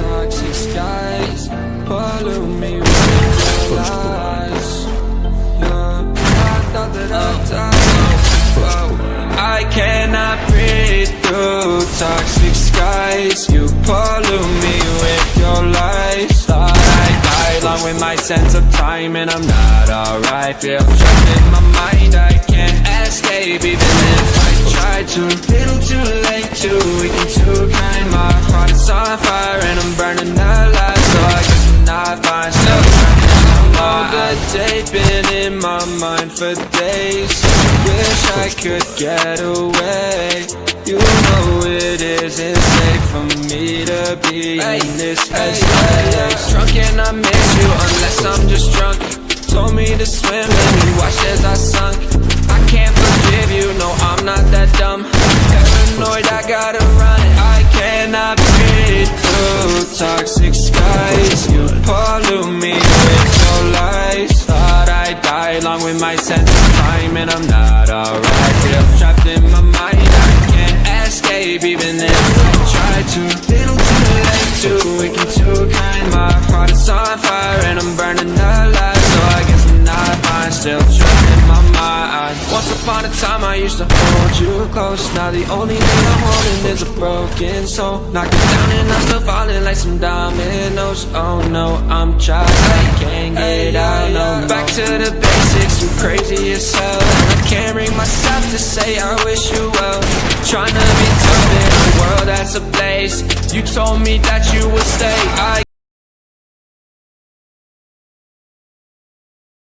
toxic skies Pollute me with your lies yeah. I thought that I'd die I cannot breathe through toxic skies. You pollute me with your lies. I die Along with my sense of time and I'm not alright. Feel trapped in my mind, I can't escape Even if I try to, little too late, too weak and too kind My heart is on fire. Been in my mind for days. Wish I could get away. You know it isn't safe for me to be in this headspace Drunk and I miss you unless I'm just drunk. Told me to swim and you watched as I sunk. I can't forgive you, no I'm not that dumb. Paranoid, I gotta run. I cannot breathe. Through toxic escape even if I try to. Little too late, too weak and too kind. My heart is on fire and I'm burning alive. So I guess I'm not fine. Still in my mind. Once upon a time I used to hold you close. Now the only thing I'm holding is a broken soul. Knocking down and I'm still falling like some dominoes. Oh no, I'm trapped, I can't get out. No. Back to the basics, you crazy as hell. And I can't bring myself to say I wish you well. Trying to be that's a place. You told me that you would stay. I